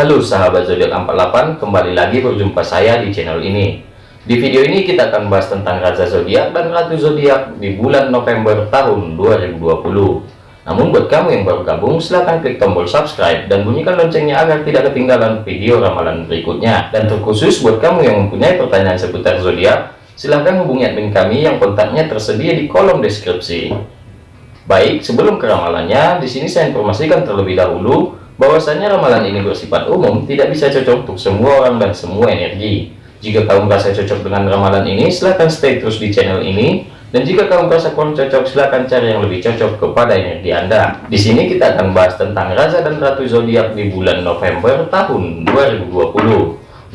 Halo sahabat zodiak 48, kembali lagi berjumpa saya di channel ini. Di video ini kita akan bahas tentang raja zodiak dan ratu zodiak di bulan November tahun 2020. Namun buat kamu yang baru gabung, silahkan klik tombol subscribe dan bunyikan loncengnya agar tidak ketinggalan video ramalan berikutnya. Dan terkhusus buat kamu yang mempunyai pertanyaan seputar zodiak, silahkan hubungi admin kami yang kontaknya tersedia di kolom deskripsi. Baik, sebelum ke ramalannya, di sini saya informasikan terlebih dahulu bahwasanya ramalan ini bersifat umum tidak bisa cocok untuk semua orang dan semua energi. Jika kamu merasa cocok dengan ramalan ini silahkan stay terus di channel ini. Dan jika kamu merasa kurang cocok silahkan cari yang lebih cocok kepada energi anda. Di sini kita akan bahas tentang raja dan ratu zodiak di bulan November tahun 2020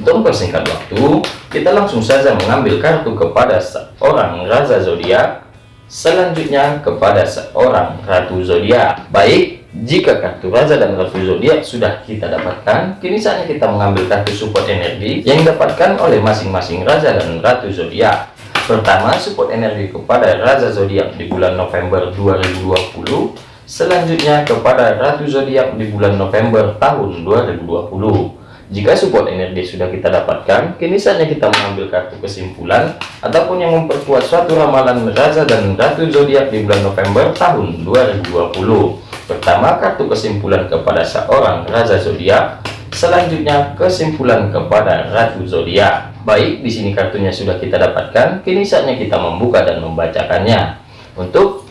untuk mempersingkat waktu kita langsung saja mengambil kartu kepada seorang raja zodiak. Selanjutnya kepada seorang ratu zodiak. Baik jika kartu Raja dan Ratu Zodiak sudah kita dapatkan, kini saatnya kita mengambil kartu support energi yang didapatkan oleh masing-masing Raja dan Ratu Zodiak. Pertama, support energi kepada Raja Zodiak di bulan November 2020. Selanjutnya kepada Ratu Zodiak di bulan November tahun 2020. Jika support energi sudah kita dapatkan, kini saatnya kita mengambil kartu kesimpulan ataupun yang memperkuat suatu ramalan Raja dan Ratu Zodiak di bulan November tahun 2020. Pertama, kartu kesimpulan kepada seorang Raja Zodiak. Selanjutnya, kesimpulan kepada Ratu Zodiak. Baik, di sini kartunya sudah kita dapatkan. Kini saatnya kita membuka dan membacakannya. Untuk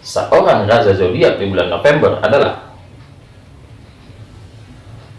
seorang Raja Zodiak di bulan November adalah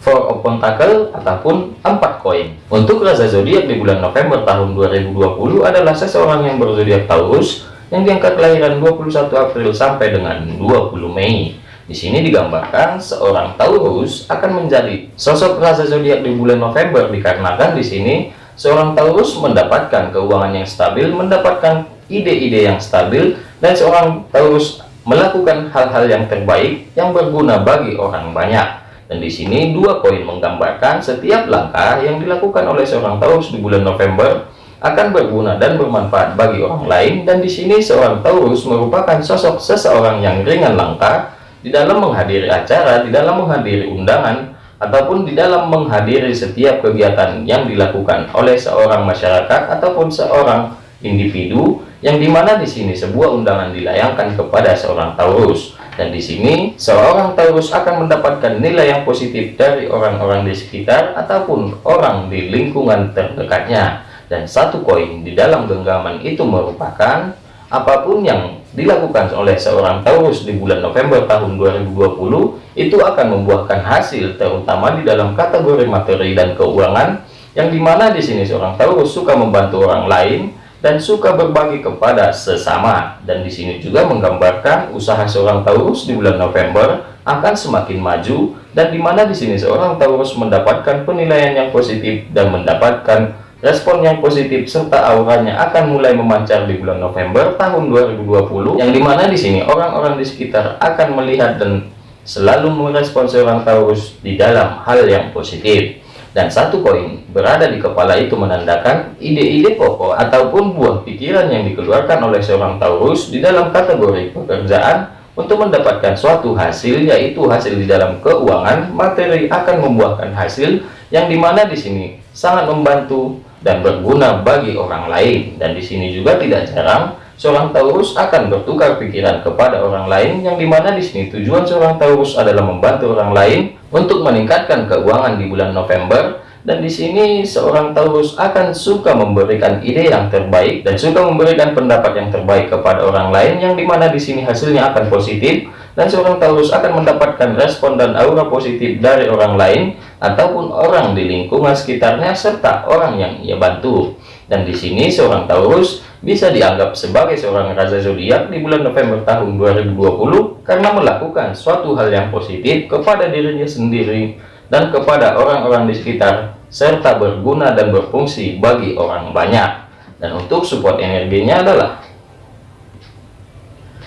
Four of Pentacle ataupun empat koin. Untuk Raja Zodiak di bulan November tahun 2020 adalah seseorang yang berzodiak Taurus yang diangkat kelahiran 21 April sampai dengan 20 Mei. Di sini digambarkan seorang Taurus akan menjadi sosok raja zodiak di bulan November dikarenakan di sini seorang Taurus mendapatkan keuangan yang stabil, mendapatkan ide-ide yang stabil dan seorang Taurus melakukan hal-hal yang terbaik yang berguna bagi orang banyak. Dan di sini dua poin menggambarkan setiap langkah yang dilakukan oleh seorang Taurus di bulan November akan berguna dan bermanfaat bagi orang lain dan di sini seorang Taurus merupakan sosok seseorang yang ringan langkah di dalam menghadiri acara, di dalam menghadiri undangan, ataupun di dalam menghadiri setiap kegiatan yang dilakukan oleh seorang masyarakat ataupun seorang individu yang di mana di sini sebuah undangan dilayangkan kepada seorang Taurus. Dan di sini seorang Taurus akan mendapatkan nilai yang positif dari orang-orang di sekitar ataupun orang di lingkungan terdekatnya. Dan satu koin di dalam genggaman itu merupakan apa pun yang dilakukan oleh seorang Taurus di bulan November tahun 2020 itu akan membuahkan hasil terutama di dalam kategori materi dan keuangan yang di mana di sini seorang Taurus suka membantu orang lain dan suka berbagi kepada sesama. Dan di sini juga menggambarkan usaha seorang Taurus di bulan November akan semakin maju dan di mana di sini seorang Taurus mendapatkan penilaian yang positif dan mendapatkan Respon yang positif serta auranya akan mulai memancar di bulan November tahun 2020 yang di mana di sini orang-orang di sekitar akan melihat dan selalu merespon seorang Taurus di dalam hal yang positif. Dan satu koin berada di kepala itu menandakan ide-ide pokok ataupun buah pikiran yang dikeluarkan oleh seorang Taurus di dalam kategori pekerjaan untuk mendapatkan suatu hasil yaitu hasil di dalam keuangan materi akan membuahkan hasil yang di mana di sini sangat membantu dan berguna bagi orang lain. Dan di sini juga tidak jarang seorang Taurus akan bertukar pikiran kepada orang lain yang di mana di sini tujuan seorang Taurus adalah membantu orang lain untuk meningkatkan keuangan di bulan November. Dan di sini seorang Taurus akan suka memberikan ide yang terbaik dan suka memberikan pendapat yang terbaik kepada orang lain yang di mana di sini hasilnya akan positif. Dan seorang Taurus akan mendapatkan respon dan aura positif dari orang lain ataupun orang di lingkungan sekitarnya serta orang yang ia bantu. Dan di sini seorang Taurus bisa dianggap sebagai seorang raja zodiak di bulan November tahun 2020 karena melakukan suatu hal yang positif kepada dirinya sendiri dan kepada orang-orang di sekitar serta berguna dan berfungsi bagi orang banyak. Dan untuk support energinya adalah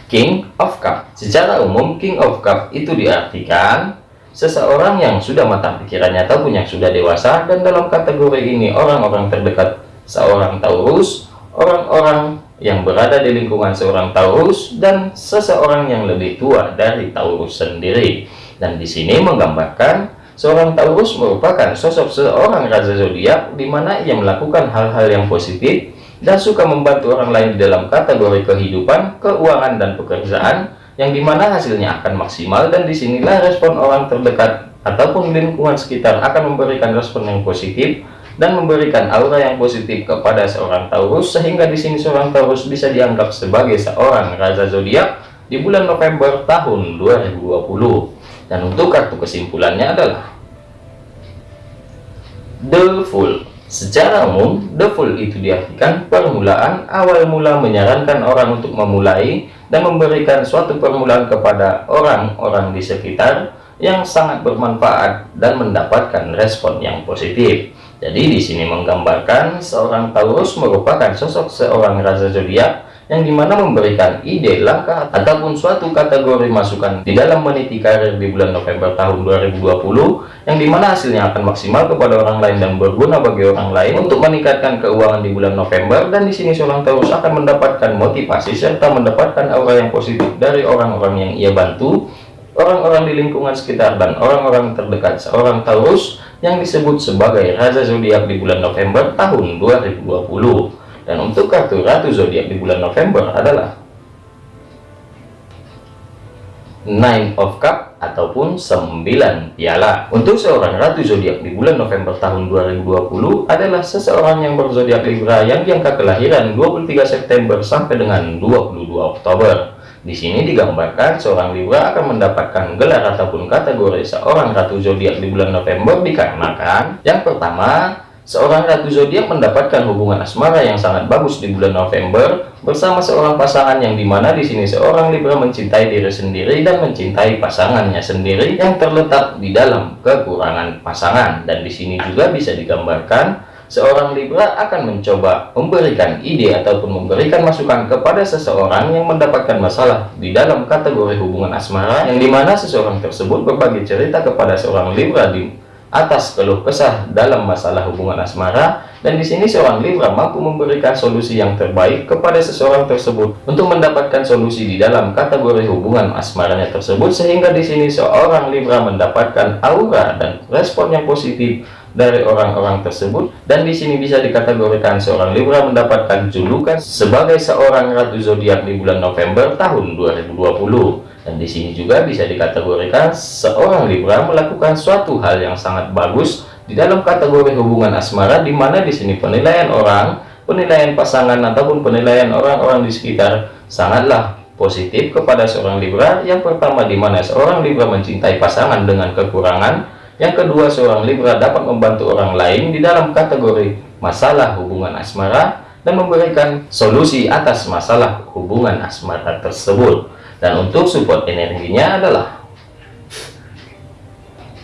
King of Cup. Secara umum King of Cup itu diartikan seseorang yang sudah matang pikirannya ataupun yang sudah dewasa dan dalam kategori ini orang-orang terdekat seorang Taurus orang-orang yang berada di lingkungan seorang Taurus dan seseorang yang lebih tua dari Taurus sendiri. Dan di sini menggambarkan seorang Taurus merupakan sosok seorang raja zodiak di mana ia melakukan hal-hal yang positif dan suka membantu orang lain di dalam kategori kehidupan, keuangan, dan pekerjaan yang di mana hasilnya akan maksimal dan di sinilah respon orang terdekat ataupun lingkungan sekitar akan memberikan respon yang positif dan memberikan aura yang positif kepada seorang Taurus sehingga di sini seorang Taurus bisa dianggap sebagai seorang raja zodiak di bulan November tahun 2020 dan untuk kartu kesimpulannya adalah The Fool secara umum The Fool itu diartikan permulaan awal mula menyarankan orang untuk memulai dan memberikan suatu permulaan kepada orang-orang di sekitar yang sangat bermanfaat dan mendapatkan respon yang positif. Jadi di sini menggambarkan seorang Taurus merupakan sosok seorang raja zodiak yang di mana memberikan ide, langkah, ataupun suatu kategori masukan di dalam meniti karir di bulan November tahun 2020 yang di mana hasilnya akan maksimal kepada orang lain dan berguna bagi orang lain untuk meningkatkan keuangan di bulan November. Dan di sini seorang Taurus akan mendapatkan motivasi serta mendapatkan aura yang positif dari orang-orang yang ia bantu. Orang-orang di lingkungan sekitar dan orang-orang terdekat seorang Taurus yang disebut sebagai Raja Zodiak di bulan November tahun 2020 dan untuk kartu Ratu Zodiak di bulan November adalah Nine of Cup ataupun 9 piala. Untuk seorang Ratu Zodiak di bulan November tahun 2020 adalah seseorang yang berzodiak Libra yang diangka kelahiran 23 September sampai dengan 22 Oktober. Di sini digambarkan seorang Libra akan mendapatkan gelar ataupun kategori seorang Ratu Zodiak di bulan November dikarenakan yang pertama Seorang ratu zodiak mendapatkan hubungan asmara yang sangat bagus di bulan November bersama seorang pasangan yang di mana di sini seorang Libra mencintai diri sendiri dan mencintai pasangannya sendiri yang terletak di dalam kekurangan pasangan. Dan di sini juga bisa digambarkan seorang Libra akan mencoba memberikan ide ataupun memberikan masukan kepada seseorang yang mendapatkan masalah di dalam kategori hubungan asmara yang di mana seseorang tersebut berbagi cerita kepada seorang Libra di atas keluh kesah dalam masalah hubungan asmara dan di sini seorang Libra mampu memberikan solusi yang terbaik kepada seseorang tersebut untuk mendapatkan solusi di dalam kategori hubungan asmaranya tersebut sehingga di sini seorang Libra mendapatkan aura dan respon yang positif dari orang-orang tersebut dan di sini bisa dikategorikan seorang Libra mendapatkan julukan sebagai seorang ratu zodiak di bulan November tahun 2020 dan di sini juga bisa dikategorikan seorang Libra melakukan suatu hal yang sangat bagus di dalam kategori hubungan asmara di mana di sini penilaian orang, penilaian pasangan ataupun penilaian orang-orang di sekitar sangatlah positif kepada seorang Libra. Yang pertama di mana seorang Libra mencintai pasangan dengan kekurangan, yang kedua seorang Libra dapat membantu orang lain di dalam kategori masalah hubungan asmara dan memberikan solusi atas masalah hubungan asmara tersebut dan untuk support energinya adalah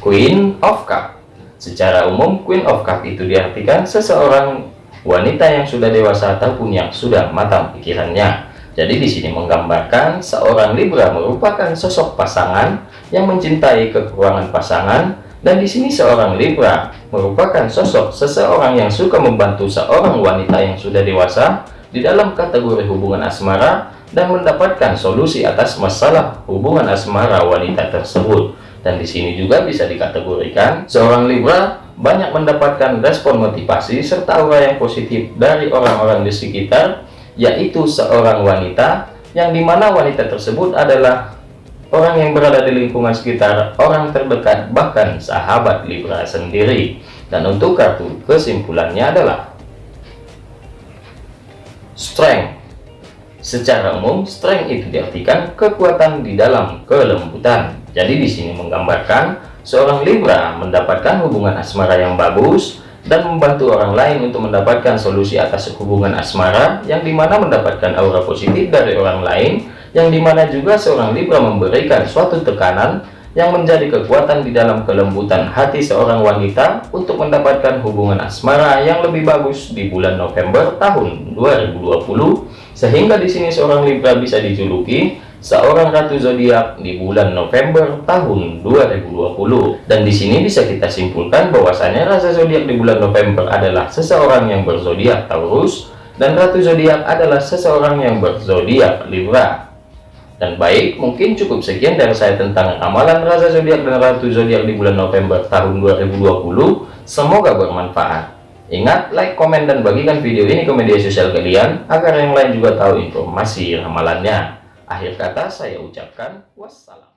Queen of Cup. Secara umum Queen of Cup itu diartikan seseorang wanita yang sudah dewasa ataupun yang sudah matang pikirannya. Jadi di sini menggambarkan seorang Libra merupakan sosok pasangan yang mencintai kekurangan pasangan. Dan di sini seorang Libra merupakan sosok seseorang yang suka membantu seorang wanita yang sudah dewasa di dalam kategori hubungan asmara dan mendapatkan solusi atas masalah hubungan asmara wanita tersebut. Dan di sini juga bisa dikategorikan seorang Libra banyak mendapatkan respon motivasi serta aura yang positif dari orang-orang di sekitar, yaitu seorang wanita yang di mana wanita tersebut adalah orang yang berada di lingkungan sekitar, orang terdekat, bahkan sahabat Libra sendiri. Dan untuk kartu kesimpulannya adalah Strength Secara umum, strength itu diartikan kekuatan di dalam kelembutan. Jadi di sini menggambarkan seorang Libra mendapatkan hubungan asmara yang bagus dan membantu orang lain untuk mendapatkan solusi atas hubungan asmara yang di mana mendapatkan aura positif dari orang lain yang di mana juga seorang Libra memberikan suatu tekanan yang menjadi kekuatan di dalam kelembutan hati seorang wanita untuk mendapatkan hubungan asmara yang lebih bagus di bulan November tahun 2020 sehingga di sini seorang Libra bisa dijuluki seorang ratu zodiak di bulan November tahun 2020 dan di sini bisa kita simpulkan bahwasanya rasa zodiak di bulan November adalah seseorang yang berzodiak Taurus dan ratu zodiak adalah seseorang yang berzodiak Libra Dan baik, mungkin cukup sekian dari saya tentang ramalan Raja Zodiak dan Ratu Zodiak di bulan November tahun 2020. Semoga bermanfaat. Ingat, like, komen, dan bagikan video ini ke media sosial kalian agar yang lain juga tahu informasi ramalannya. Akhir kata saya ucapkan wassalam.